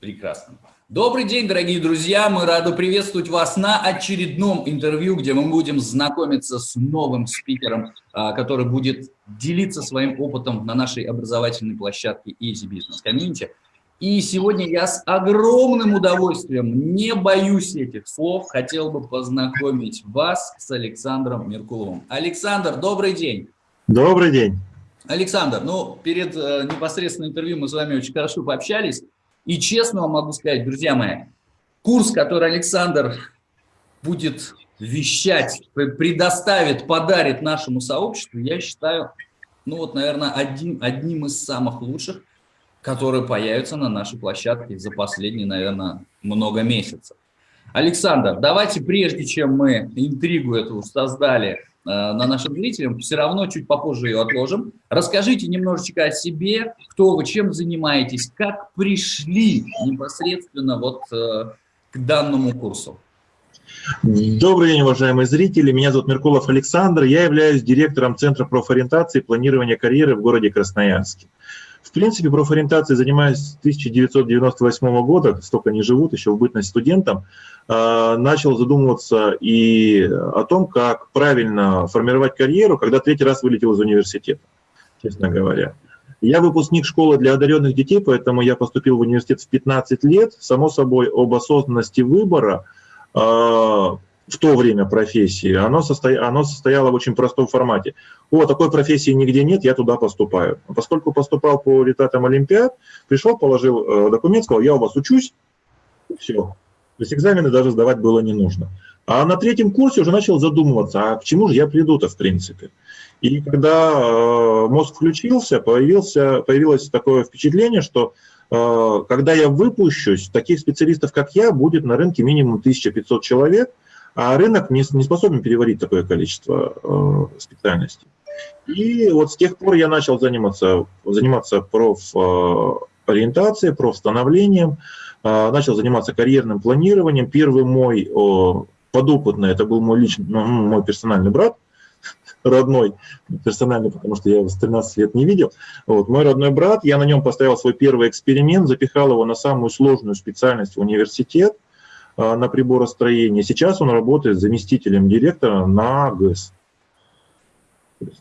Прекрасно. Добрый день, дорогие друзья! Мы рады приветствовать вас на очередном интервью, где мы будем знакомиться с новым спикером, а, который будет делиться своим опытом на нашей образовательной площадке Easy Business Community. И сегодня я с огромным удовольствием, не боюсь этих слов, хотел бы познакомить вас с Александром Меркуловым. Александр, добрый день! Добрый день! Александр, ну, перед э, непосредственным интервью мы с вами очень хорошо пообщались. И честно вам могу сказать, друзья мои, курс, который Александр будет вещать, предоставит, подарит нашему сообществу, я считаю, ну вот, наверное, один, одним из самых лучших, которые появятся на нашей площадке за последние, наверное, много месяцев. Александр, давайте, прежде чем мы интригу эту создали, на нашим зрителям, все равно чуть попозже ее отложим. Расскажите немножечко о себе, кто вы, чем занимаетесь, как пришли непосредственно вот э, к данному курсу. Добрый день, уважаемые зрители. Меня зовут Меркулов Александр. Я являюсь директором Центра профориентации и планирования карьеры в городе Красноярске. Принципе, профориентацией занимаюсь с 1998 года, столько не живут, еще в бытность студентом. А, начал задумываться и о том, как правильно формировать карьеру, когда третий раз вылетел из университета, честно говоря. Я выпускник школы для одаренных детей, поэтому я поступил в университет в 15 лет. Само собой, об осознанности выбора а, в то время профессии, оно, состо... оно состояло в очень простом формате. О, такой профессии нигде нет, я туда поступаю. Поскольку поступал по результатам Олимпиад, пришел, положил э, документ, сказал, я у вас учусь, все. То есть экзамены даже сдавать было не нужно. А на третьем курсе уже начал задумываться, а к чему же я приду-то в принципе. И когда э, мозг включился, появился, появилось такое впечатление, что э, когда я выпущусь, таких специалистов, как я, будет на рынке минимум 1500 человек – а рынок не, не способен переварить такое количество э, специальностей. И вот с тех пор я начал заниматься, заниматься профориентацией, профстановлением, э, начал заниматься карьерным планированием. Первый мой э, подопытный, это был мой личный, ну, мой персональный брат, родной, персональный, потому что я его с 13 лет не видел. Вот, мой родной брат, я на нем поставил свой первый эксперимент, запихал его на самую сложную специальность в университет, на приборостроении. Сейчас он работает заместителем директора на ГЭС.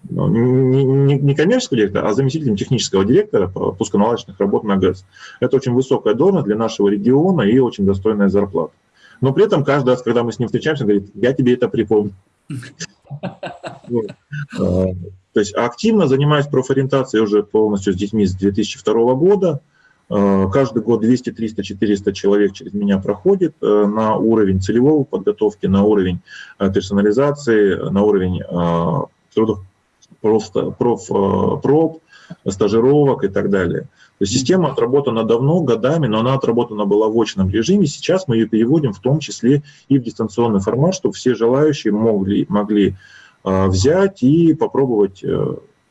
Ну, не, коммерческого директора, а заместителем технического директора по пусконаладочных работ на ГЭС. Это очень высокая должность для нашего региона и очень достойная зарплата. Но при этом каждый раз, когда мы с ним встречаемся, он говорит, я тебе это припомню. А, то есть активно занимаюсь профориентацией уже полностью с детьми с 2002 года. Э, каждый год 200, 300, 400 человек через меня проходит э, на уровень целевого подготовки, на уровень э, персонализации, на уровень трудов, просто проф, проб, стажировок и так далее. То есть система отработана давно, годами, но она отработана была в очном режиме. Сейчас мы ее переводим в том числе и в дистанционный формат, чтобы все желающие могли, могли взять и попробовать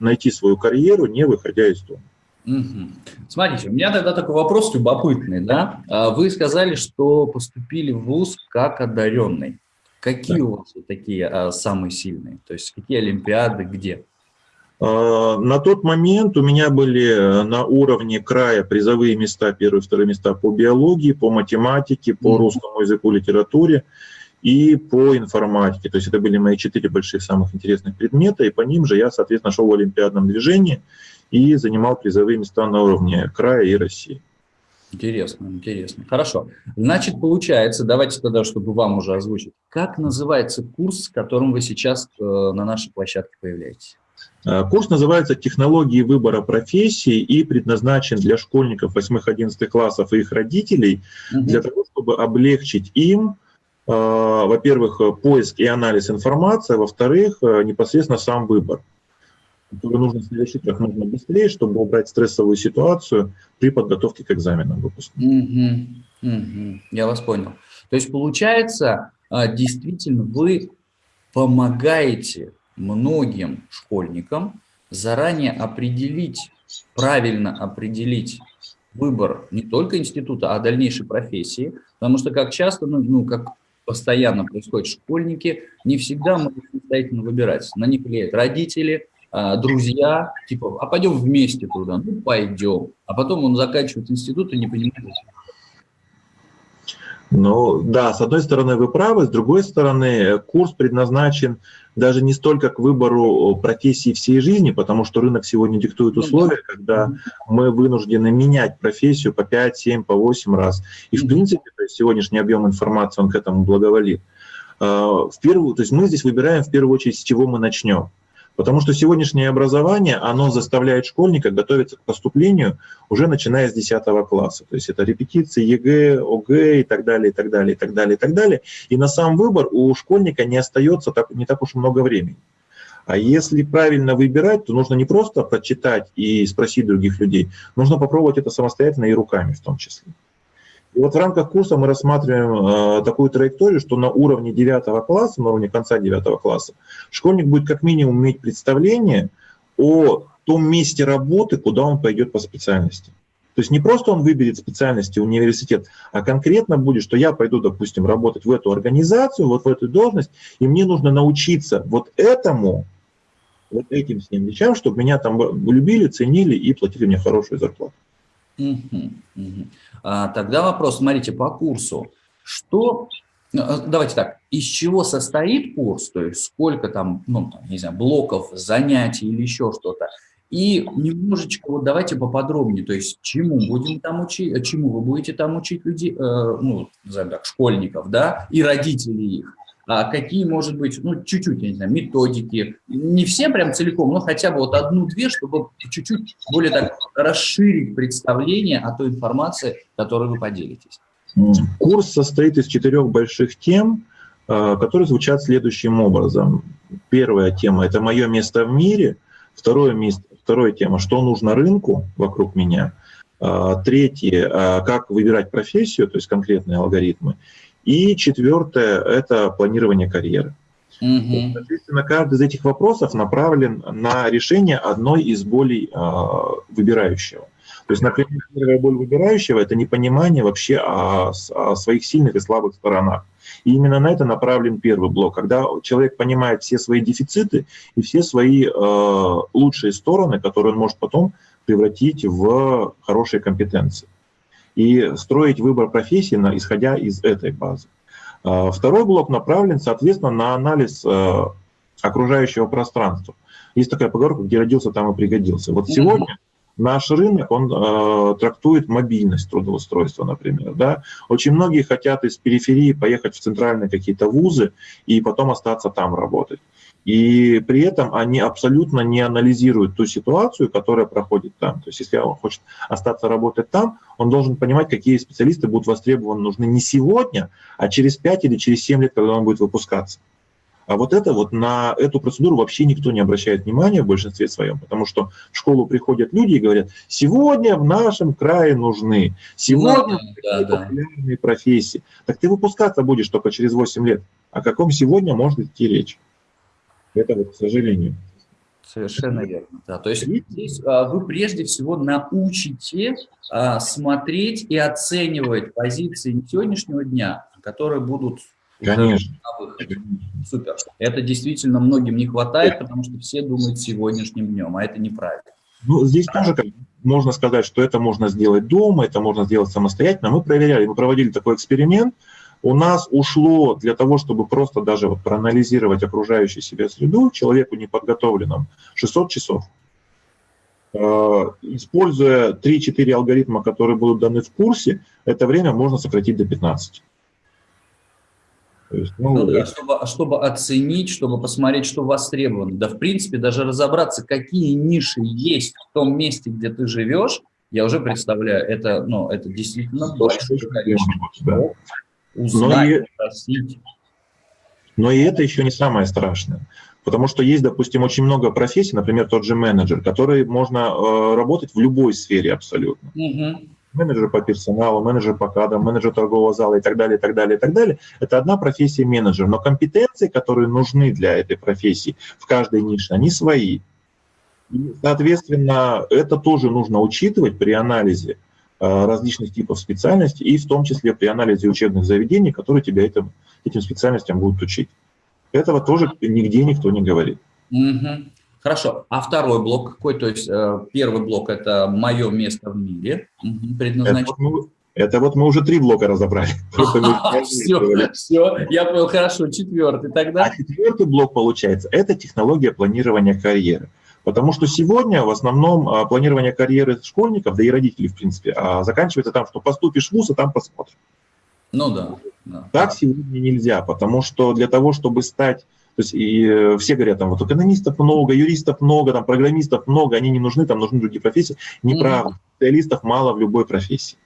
найти свою карьеру, не выходя из дома. Угу. Смотрите, у меня тогда такой вопрос любопытный, да? А вы сказали, что поступили в ВУЗ как одаренный. Какие да. у вас такие а, самые сильные? То есть какие олимпиады, где? А, на тот момент у меня были э, на уровне края призовые места, первые, вторые места по биологии, по математике, по mm русскому языку, литературе и по информатике. То есть это были мои четыре больших самых интересных предмета, и по ним же я, соответственно, шел в олимпиадном движении и занимал призовые места на уровне края и России. Интересно, интересно. Хорошо. Значит, получается, давайте тогда, чтобы вам уже озвучить, как называется курс, с которым вы сейчас э, на нашей площадке появляетесь? Э, курс называется «Технологии выбора профессии» и предназначен для школьников 8-11 классов и их родителей угу. для того, чтобы облегчить им, э, во-первых, поиск и анализ информации, а во-вторых, непосредственно сам выбор который нужно совершить как можно быстрее, чтобы убрать стрессовую ситуацию при подготовке к экзаменам выпускника. Угу, угу, я вас понял. То есть получается, а, действительно, вы помогаете многим школьникам заранее определить, правильно определить выбор не только института, а дальнейшей профессии, потому что как часто, ну, ну как постоянно происходит, школьники не всегда могут самостоятельно выбирать. На них влияют родители, друзья, типа, а пойдем вместе туда, ну пойдем. А потом он заканчивает институт и не понимает, Ну да, с одной стороны вы правы, с другой стороны курс предназначен даже не столько к выбору профессии всей жизни, потому что рынок сегодня диктует ну условия, когда мы вынуждены менять профессию по 5, 7, по 8 раз. И в принципе то есть сегодняшний объем информации, он к этому благоволит. А, в первую, то есть мы здесь выбираем в первую очередь, с чего мы начнем. Потому что сегодняшнее образование, оно заставляет школьника готовиться к поступлению уже начиная с 10 класса. То есть это репетиции ЕГЭ, ОГЭ и так далее, и так далее, и так далее, и так далее. И на сам выбор у школьника не остается так, не так уж много времени. А если правильно выбирать, то нужно не просто прочитать и спросить других людей, нужно попробовать это самостоятельно и руками в том числе. И вот в рамках курса мы рассматриваем э, такую траекторию, что на уровне 9 класса, на уровне конца 9 класса, школьник будет как минимум иметь представление о том месте работы, куда он пойдет по специальности. То есть не просто он выберет специальности университет, а конкретно будет, что я пойду, допустим, работать в эту организацию, вот в эту должность, и мне нужно научиться вот этому, вот этим с ним вещам, чтобы меня там любили, ценили и платили мне хорошую зарплату. Угу, угу. А, тогда вопрос, смотрите, по курсу. Что, э, давайте так, из чего состоит курс, то есть сколько там, ну, не знаю, блоков, занятий или еще что-то. И немножечко, вот давайте поподробнее, то есть чему будем там учить, чему вы будете там учить людей, э, ну, назовем так, школьников, да, и родителей их а какие, может быть, ну, чуть-чуть, не знаю, методики, не все прям целиком, но хотя бы вот одну-две, чтобы чуть-чуть более так расширить представление о той информации, которой вы поделитесь. Курс состоит из четырех больших тем, а, которые звучат следующим образом. Первая тема – это мое место в мире. Второе место, вторая тема – что нужно рынку вокруг меня. А, третье – как выбирать профессию, то есть конкретные алгоритмы. И четвертое – это планирование карьеры. Угу. Соответственно, каждый из этих вопросов направлен на решение одной из болей э, выбирающего. То есть, например, первая боль выбирающего – это непонимание вообще о, о своих сильных и слабых сторонах. И именно на это направлен первый блок, когда человек понимает все свои дефициты и все свои э, лучшие стороны, которые он может потом превратить в хорошие компетенции и строить выбор профессии, на, исходя из этой базы. А, второй блок направлен, соответственно, на анализ э, окружающего пространства. Есть такая поговорка, где родился, там и пригодился. Вот сегодня наш рынок, он э, трактует мобильность трудоустройства, например. Да? Очень многие хотят из периферии поехать в центральные какие-то вузы и потом остаться там работать. И при этом они абсолютно не анализируют ту ситуацию, которая проходит там. То есть если он хочет остаться работать там, он должен понимать, какие специалисты будут востребованы, нужны не сегодня, а через 5 или через 7 лет, когда он будет выпускаться. А вот это вот на эту процедуру вообще никто не обращает внимания в большинстве своем, потому что в школу приходят люди и говорят, сегодня в нашем крае нужны, сегодня да, да, популярные профессии. Так ты выпускаться будешь только через 8 лет. О каком сегодня может идти речь? Это вот, к сожалению. Совершенно верно. Да. То есть здесь а, вы прежде всего научите а, смотреть и оценивать позиции сегодняшнего дня, которые будут Конечно. Супер. Это действительно многим не хватает, потому что все думают сегодняшним днем, а это неправильно. Ну, здесь тоже как, можно сказать, что это можно сделать дома, это можно сделать самостоятельно. Мы проверяли, мы проводили такой эксперимент, у нас ушло для того, чтобы просто даже вот проанализировать окружающую себя среду человеку неподготовленному 600 часов. Э, используя 3-4 алгоритма, которые будут даны в курсе, это время можно сократить до 15. есть, ну, ну, да, чтобы, чтобы оценить, чтобы посмотреть, что востребовано. Да, в принципе, даже разобраться, какие ниши есть в том месте, где ты живешь, я уже представляю, это, ну, это действительно большое количество. Да узнать, но и, спросить. Но и это еще не самое страшное. Потому что есть, допустим, очень много профессий, например, тот же менеджер, который можно э, работать в любой сфере абсолютно. Угу. Менеджер по персоналу, менеджер по кадрам, менеджер торгового зала и так далее, и так далее, и так далее. Это одна профессия менеджер. Но компетенции, которые нужны для этой профессии в каждой нише, они свои. И, соответственно, это тоже нужно учитывать при анализе различных типов специальностей, и в том числе при анализе учебных заведений, которые тебя этим, этим специальностям будут учить. Этого тоже нигде никто не говорит. Угу. Хорошо. А второй блок какой? То есть э, первый блок – это мое место в мире предназначено. Это, ну, Это вот мы уже три блока разобрали. Все, все, я понял, хорошо, четвертый тогда. А четвертый блок получается, это технология планирования карьеры. Потому что сегодня в основном а, планирование карьеры школьников, да и родителей, в принципе, а, заканчивается там, что поступишь в ВУЗ, и там посмотрим. Ну да. да. Так сегодня нельзя, потому что для того, чтобы стать, то есть и э, все говорят, там вот экономистов много, юристов много, там программистов много, они не нужны, там нужны другие профессии. Неправда. Mm-hmm. Специалистов мало в любой профессии.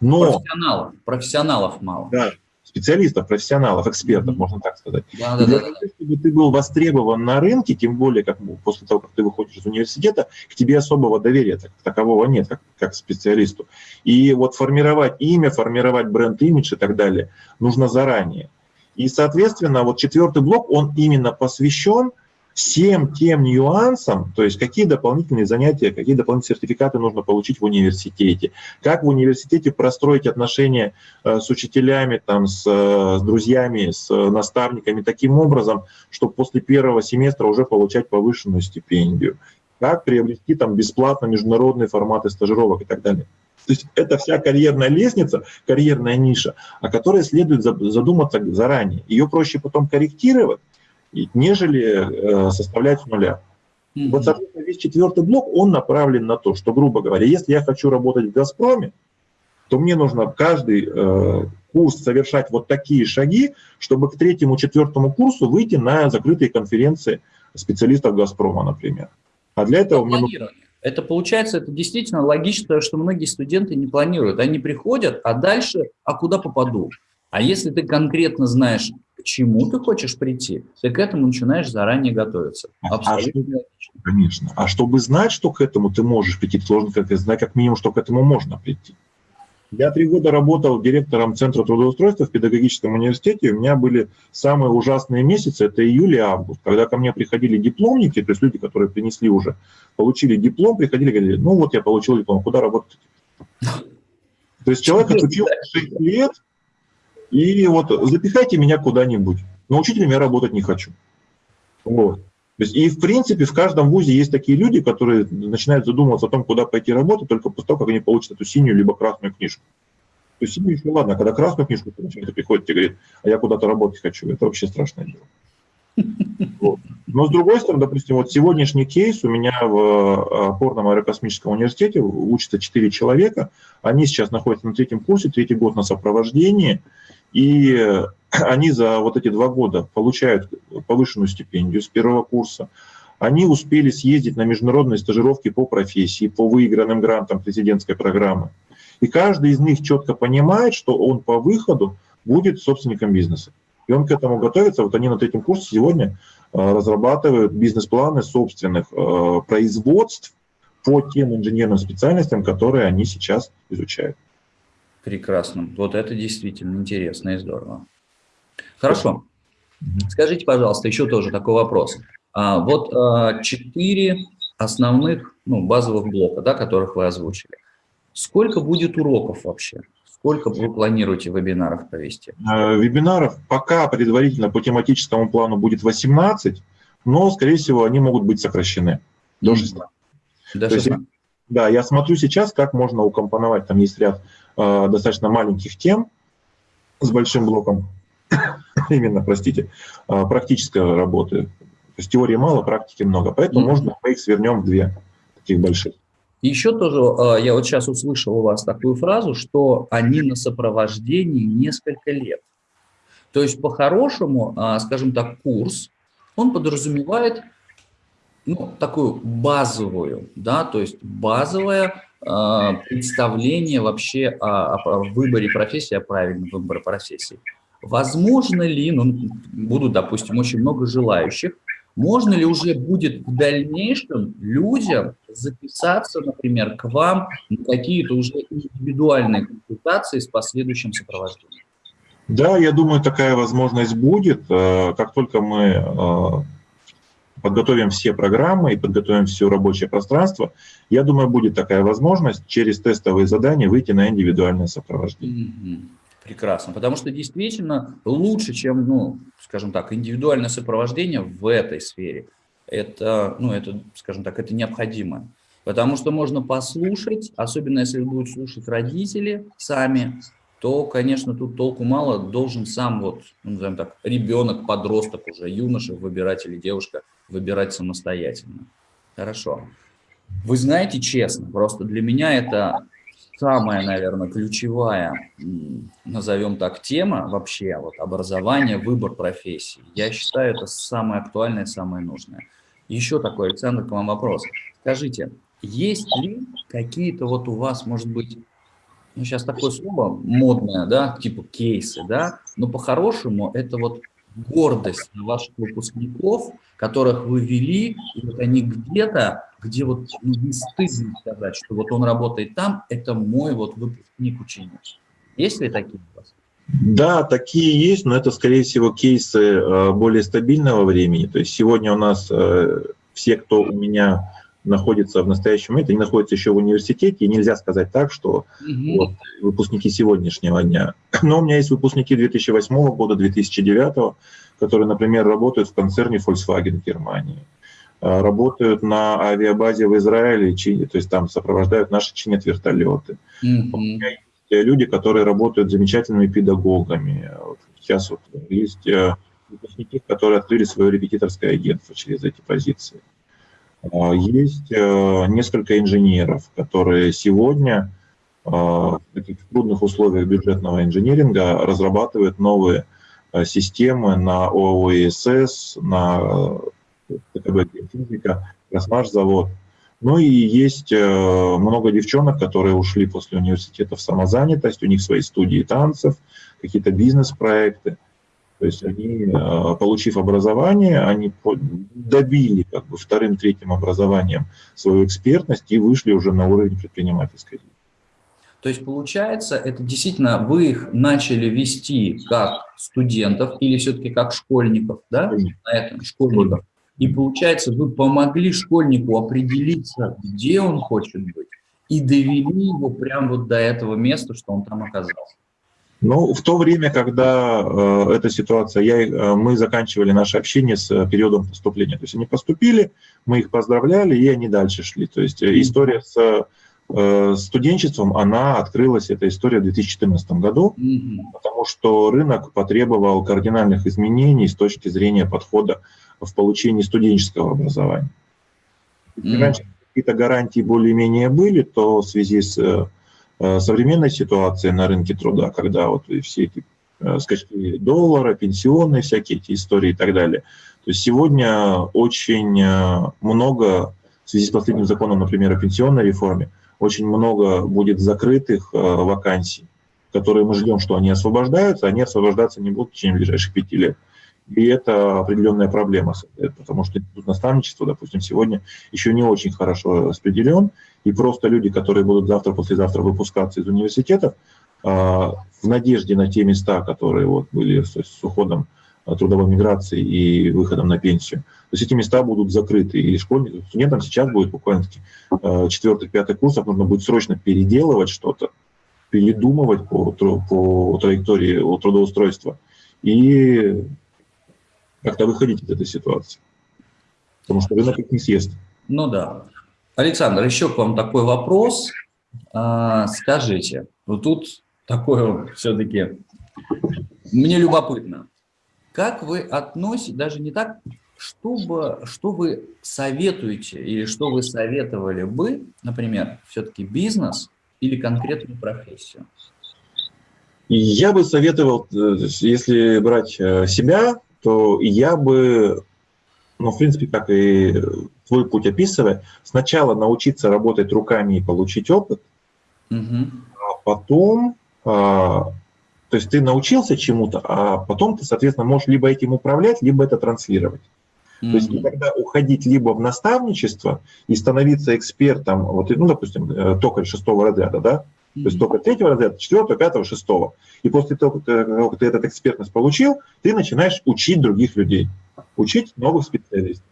Но, профессионалов, профессионалов мало. Да, специалистов, профессионалов, экспертов, можно так сказать. Да, да, да, того, чтобы ты был востребован на рынке, тем более как после того, как ты выходишь из университета, к тебе особого доверия так, такового нет, как, как специалисту. И вот формировать имя, формировать бренд-имидж и так далее нужно заранее. И, соответственно, вот четвертый блок, он именно посвящен всем тем нюансам, то есть какие дополнительные занятия, какие дополнительные сертификаты нужно получить в университете, как в университете простроить отношения э, с учителями, там, с, с друзьями, с наставниками таким образом, чтобы после первого семестра уже получать повышенную стипендию, как приобрести там бесплатно международные форматы стажировок и так далее. То есть это вся карьерная лестница, карьерная ниша, о которой следует задуматься заранее. Ее проще потом корректировать, нежели э, составлять с нуля. Mm-hmm. Вот, соответственно, весь четвертый блок, он направлен на то, что, грубо говоря, если я хочу работать в «Газпроме», то мне нужно каждый э, курс совершать вот такие шаги, чтобы к третьему, четвертому курсу выйти на закрытые конференции специалистов «Газпрома», например. А для этого мне нужно... Это получается, это действительно логично, что многие студенты не планируют. Они приходят, а дальше, а куда попаду? А если ты конкретно знаешь, к чему ты хочешь прийти, ты к этому начинаешь заранее готовиться. А Абсолютно а Конечно. А чтобы знать, что к этому ты можешь прийти, ты должен как знать как минимум, что к этому можно прийти. Я три года работал директором Центра трудоустройства в педагогическом университете. У меня были самые ужасные месяцы, это июль и август, когда ко мне приходили дипломники, то есть люди, которые принесли уже, получили диплом, приходили и говорили, ну вот я получил диплом, куда работать? То есть человек отучил 6 лет, и вот запихайте меня куда-нибудь. Но учителем я работать не хочу. Вот. То есть, и в принципе в каждом вузе есть такие люди, которые начинают задумываться о том, куда пойти работать, только после того, как они получат эту синюю либо красную книжку. То есть синюю еще ладно, а когда красную книжку получают, приходит и говорит, а я куда-то работать хочу, это вообще страшное дело. Вот. Но с другой стороны, допустим, вот сегодняшний кейс у меня в э, опорном аэрокосмическом университете учатся 4 человека, они сейчас находятся на третьем курсе, третий год на сопровождении, и они за вот эти два года получают повышенную стипендию с первого курса. Они успели съездить на международные стажировки по профессии, по выигранным грантам президентской программы. И каждый из них четко понимает, что он по выходу будет собственником бизнеса. И он к этому готовится. Вот они на третьем курсе сегодня э, разрабатывают бизнес-планы собственных э, производств по тем инженерным специальностям, которые они сейчас изучают. Прекрасно. Вот это действительно интересно и здорово. Хорошо. Скажите, пожалуйста, еще тоже такой вопрос. А, вот а, четыре основных, ну, базовых блока, да, которых вы озвучили. Сколько будет уроков вообще? Сколько вы планируете вебинаров провести? А, вебинаров пока предварительно по тематическому плану будет 18, но, скорее всего, они могут быть сокращены до 16. До 16. Есть, да, я смотрю сейчас, как можно укомпоновать, там есть ряд э, достаточно маленьких тем с большим блоком, именно, простите, э, практической работы. То есть теории мало, практики много, поэтому mm -hmm. можно мы их свернем в две таких больших. Еще тоже, э, я вот сейчас услышал у вас такую фразу, что они на сопровождении несколько лет. То есть по-хорошему, э, скажем так, курс, он подразумевает ну, такую базовую, да, то есть базовое э, представление вообще о, о выборе профессии, о правильном выборе профессии. Возможно ли, ну, будут, допустим, очень много желающих, можно ли уже будет в дальнейшем людям записаться, например, к вам на какие-то уже индивидуальные консультации с последующим сопровождением? Да, я думаю, такая возможность будет. Э, как только мы э, подготовим все программы и подготовим все рабочее пространство, я думаю, будет такая возможность через тестовые задания выйти на индивидуальное сопровождение. Прекрасно, потому что действительно лучше, чем, ну, скажем так, индивидуальное сопровождение в этой сфере. Это, ну, это, скажем так, это необходимо. Потому что можно послушать, особенно если будут слушать родители сами, то, конечно, тут толку мало, должен сам вот, ну, назовем так, ребенок, подросток уже, юноша выбирать или девушка выбирать самостоятельно. Хорошо. Вы знаете, честно, просто для меня это самая, наверное, ключевая, назовем так, тема вообще, вот образование, выбор профессии. Я считаю, это самое актуальное, самое нужное. Еще такой, Александр, к вам вопрос. Скажите, есть ли какие-то вот у вас, может быть, ну, сейчас такое слово модное, да, типа кейсы, да, но по-хорошему это вот гордость ваших выпускников, которых вы вели, и вот они где-то, где вот ну, не стыдно сказать, что вот он работает там, это мой вот выпускник ученик. Есть ли такие у вас? Да, такие есть, но это, скорее всего, кейсы э, более стабильного времени. То есть сегодня у нас э, все, кто у меня находится в настоящем моменте, они находятся еще в университете, и нельзя сказать так, что угу. вот, выпускники сегодняшнего дня. Но у меня есть выпускники 2008 года, 2009, которые, например, работают в концерне Volkswagen в Германии, а, работают на авиабазе в Израиле, то есть там сопровождают наши чинят вертолеты. Угу. У меня есть люди, которые работают замечательными педагогами. Сейчас вот есть э, выпускники, которые открыли свое репетиторское агентство через эти позиции. А, есть э, несколько инженеров, которые сегодня э, в трудных условиях бюджетного инженеринга разрабатывают новые э, системы на ООСС, на ТКБ физика, Красмаш-завод. Ну и есть много девчонок, которые ушли после университета в самозанятость, у них свои студии танцев, какие-то бизнес-проекты. То есть они, э, получив образование, они добили как бы вторым, третьим образованием свою экспертность и вышли уже на уровень предпринимательской То есть получается, это действительно вы их начали вести как студентов или все-таки как школьников, да? На этом школьников. И получается, вы помогли школьнику определиться, где он хочет быть, и довели его прямо вот до этого места, что он там оказался. Ну, в то время, когда э, эта ситуация, я, э, мы заканчивали наше общение с э, периодом поступления. То есть они поступили, мы их поздравляли, и они дальше шли. То есть э, история с э, студенчеством, она открылась, эта история в 2014 году, mm-hmm. потому что рынок потребовал кардинальных изменений с точки зрения подхода в получении студенческого образования. Mm-hmm. Раньше какие-то гарантии более-менее были, то в связи с э, современной ситуации на рынке труда, когда вот все эти э, скачки доллара, пенсионные всякие эти истории и так далее. То есть сегодня очень э, много, в связи с последним законом, например, о пенсионной реформе, очень много будет закрытых вакансий, которые мы ждем, что они освобождаются, они освобождаться не будут в течение ближайших пяти лет. И это определенная проблема, потому что институт наставничества, допустим, сегодня еще не очень хорошо распределен, и просто люди, которые будут завтра-послезавтра выпускаться из университетов, а, в надежде на те места, которые вот были с уходом а, трудовой миграции и выходом на пенсию. То есть эти места будут закрыты, и школьникам, студентам сейчас будет буквально а, четвертый, пятый курсов нужно будет срочно переделывать что-то, передумывать по, по траектории трудоустройства. И как-то выходить из этой ситуации. Потому что рынок их не съест. Ну да. Александр, еще к вам такой вопрос. А, скажите, вот тут такое все-таки, мне любопытно. Как вы относитесь, даже не так, чтобы, что вы советуете или что вы советовали бы, например, все-таки бизнес или конкретную профессию? Я бы советовал, э, если брать э, себя, то я бы, ну, в принципе, как и твой путь описывая, сначала научиться работать руками и получить опыт, угу. а потом, а, то есть ты научился чему-то, а потом ты, соответственно, можешь либо этим управлять, либо это транслировать. Mm-hmm. То есть никогда уходить либо в наставничество и становиться экспертом, вот, ну, допустим, э, токарь шестого разряда, да, то есть только третьего разряда, четвертого, пятого, шестого. И после того, как ты этот экспертность получил, ты начинаешь учить других людей, учить новых специалистов.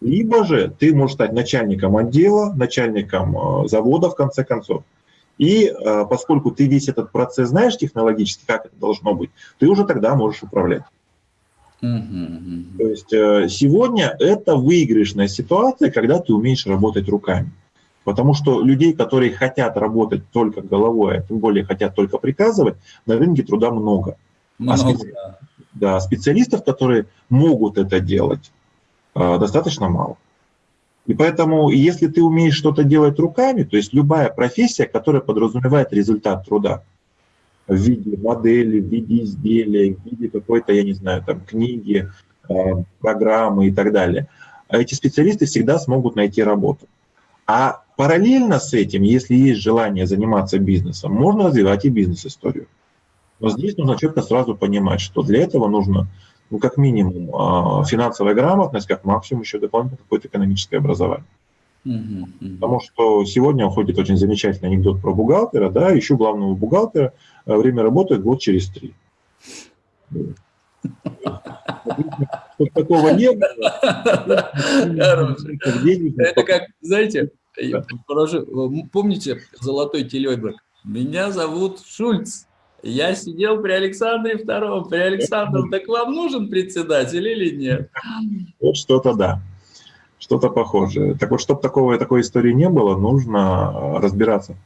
Либо же ты можешь стать начальником отдела, начальником э, завода, в конце концов. И э, поскольку ты весь этот процесс знаешь технологически, как это должно быть, ты уже тогда можешь управлять. Mm-hmm. То есть э, сегодня это выигрышная ситуация, когда ты умеешь работать руками. Потому что людей, которые хотят работать только головой, а тем более хотят только приказывать, на рынке труда много. А много, а специ... да. Специалистов, которые могут это делать, э, достаточно мало. И поэтому, если ты умеешь что-то делать руками, то есть любая профессия, которая подразумевает результат труда в виде модели, в виде изделия, в виде какой-то, я не знаю, там, книги, э, программы и так далее, эти специалисты всегда смогут найти работу. А параллельно с этим, если есть желание заниматься бизнесом, можно развивать и бизнес-историю. Но здесь нужно четко сразу понимать, что для этого нужно, ну, как минимум, а, финансовая грамотность, как максимум еще дополнительно какое-то экономическое образование. Потому что сегодня уходит очень замечательный анекдот про бухгалтера, да, еще главного бухгалтера, а время работы год через три. Чтобы такого не было. Это как, знаете, Помните золотой телебрак? Меня зовут Шульц. Я сидел при Александре Втором. При Александре, так вам нужен председатель или нет? Вот что-то да. Что-то похожее. Так вот, чтобы такого, такой истории не было, нужно разбираться.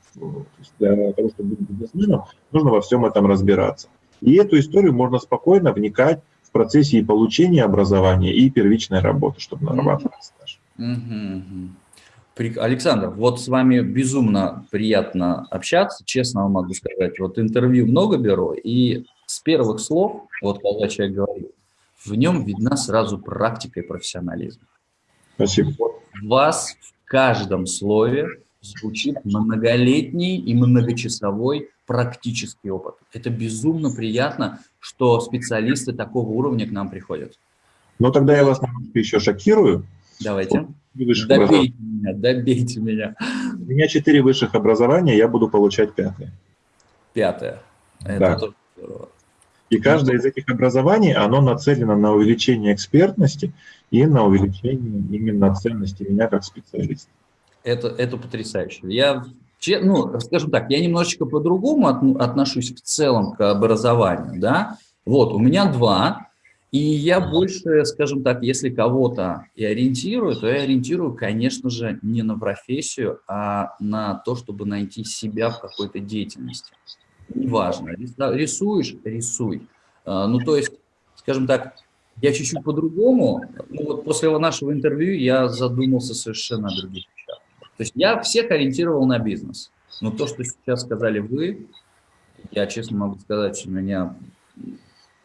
Для того, чтобы быть бизнесменом, нужно во всем этом разбираться. И эту историю можно спокойно вникать в процессе и получения образования, и первичной работы, чтобы нарабатывать стаж. Угу, Александр, вот с вами безумно приятно общаться, честно вам могу сказать. Вот интервью много беру, и с первых слов, вот когда человек говорит, в нем видна сразу практика и профессионализм. Спасибо. Вот вас в каждом слове звучит многолетний и многочасовой практический опыт. Это безумно приятно, что специалисты такого уровня к нам приходят. Ну, тогда я вас еще шокирую. Давайте. Добейте меня, добейте меня. У меня четыре высших образования, я буду получать пятое. Пятое. Это да. тоже здорово. И каждое из этих образований, оно нацелено на увеличение экспертности и на увеличение именно ценности меня как специалиста. Это, это потрясающе. Я, ну, скажем так, я немножечко по-другому отношусь в целом к образованию, да. Вот, у меня два, и я больше, скажем так, если кого-то и ориентирую, то я ориентирую, конечно же, не на профессию, а на то, чтобы найти себя в какой-то деятельности. Неважно, рисуешь – рисуй. А, ну, то есть, скажем так, я чуть-чуть по-другому, ну, вот после нашего интервью я задумался совершенно о других вещах. То есть я всех ориентировал на бизнес. Но то, что сейчас сказали вы, я честно могу сказать, что меня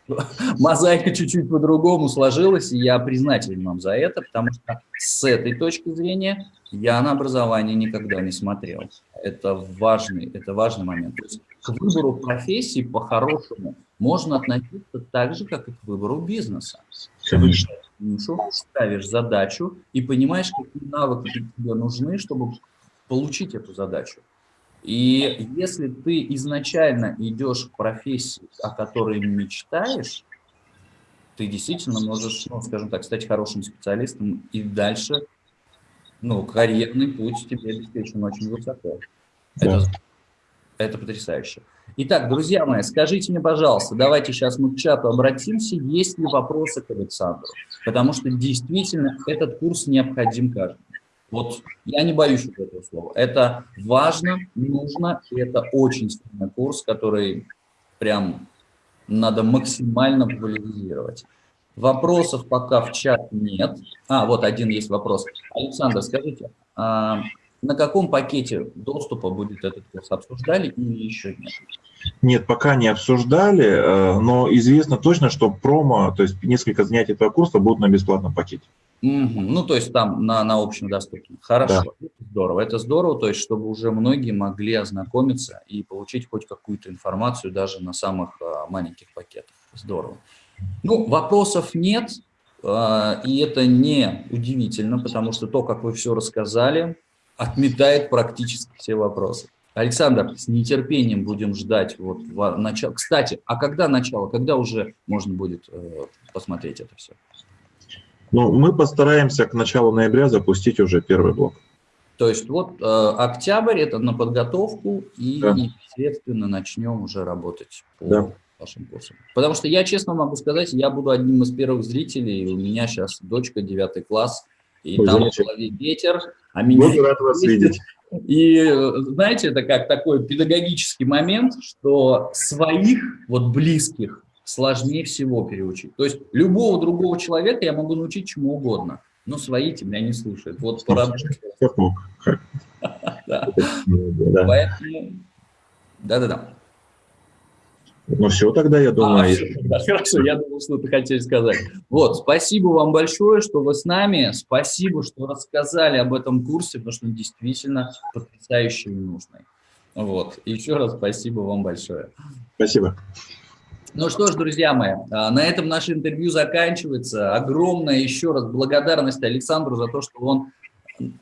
мозаика чуть-чуть по-другому сложилась, и я признателен вам за это, потому что с этой точки зрения я на образование никогда не смотрел. Это важный, это важный момент. То есть к выбору профессии по-хорошему можно относиться так же, как и к выбору бизнеса. Конечно. Ставишь задачу и понимаешь, какие навыки тебе нужны, чтобы получить эту задачу. И если ты изначально идешь к профессии, о которой мечтаешь, ты действительно можешь, ну, скажем так, стать хорошим специалистом и дальше, ну, карьерный путь тебе обеспечен очень высоко. Да. Это, это потрясающе. Итак, друзья мои, скажите мне, пожалуйста, давайте сейчас мы к чату обратимся, есть ли вопросы к Александру, потому что действительно этот курс необходим каждому. Вот я не боюсь этого слова. Это важно, нужно, и это очень сильный курс, который прям надо максимально популяризировать. Вопросов пока в чат нет. А, вот один есть вопрос. Александр, скажите, а на каком пакете доступа будет этот курс? Обсуждали или еще нет? Нет, пока не обсуждали, э, но известно точно, что промо, то есть несколько занятий этого курса будут на бесплатном пакете. Угу. Ну, то есть там на, на общем доступном. Хорошо, да. здорово. Это здорово, то есть чтобы уже многие могли ознакомиться и получить хоть какую-то информацию даже на самых а, маленьких пакетах. Здорово. Ну, вопросов нет, а, и это не удивительно, потому что то, как вы все рассказали, отметает практически все вопросы. Александр, с нетерпением будем ждать вот начало. Кстати, а когда начало, когда уже можно будет э, посмотреть это все? Ну, мы постараемся к началу ноября запустить уже первый блок. То есть вот э, октябрь – это на подготовку, и да. непосредственно начнем уже работать по да. вашим курсам. Потому что я честно могу сказать, я буду одним из первых зрителей, у меня сейчас дочка 9 класс, и Ой, там в голове ветер, а меня... Буду рад вас видеть. И знаете, это как такой педагогический момент, что своих, вот близких, сложнее всего переучить. То есть любого другого человека я могу научить чему угодно, но свои тебя не слушают. Вот. Поэтому... Да-да-да. Ну все тогда, я думаю. А, да, хорошо, я думал, что ты хотел сказать. Вот, спасибо вам большое, что вы с нами. Спасибо, что рассказали об этом курсе, потому что он действительно потрясающий и нужный. Вот, еще раз спасибо вам большое. Спасибо. Ну что ж, друзья мои, а, на этом наше интервью заканчивается. Огромная еще раз благодарность Александру за то, что он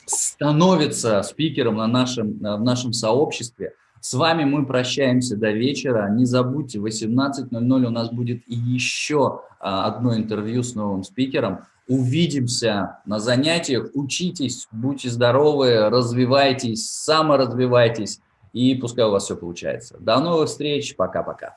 становится спикером на нашем, в нашем сообществе. С вами мы прощаемся до вечера. Не забудьте, в 18.00 у нас будет еще а, одно интервью с новым спикером. Увидимся на занятиях, учитесь, будьте здоровы, развивайтесь, саморазвивайтесь, и пускай у вас все получается. До новых встреч, пока-пока.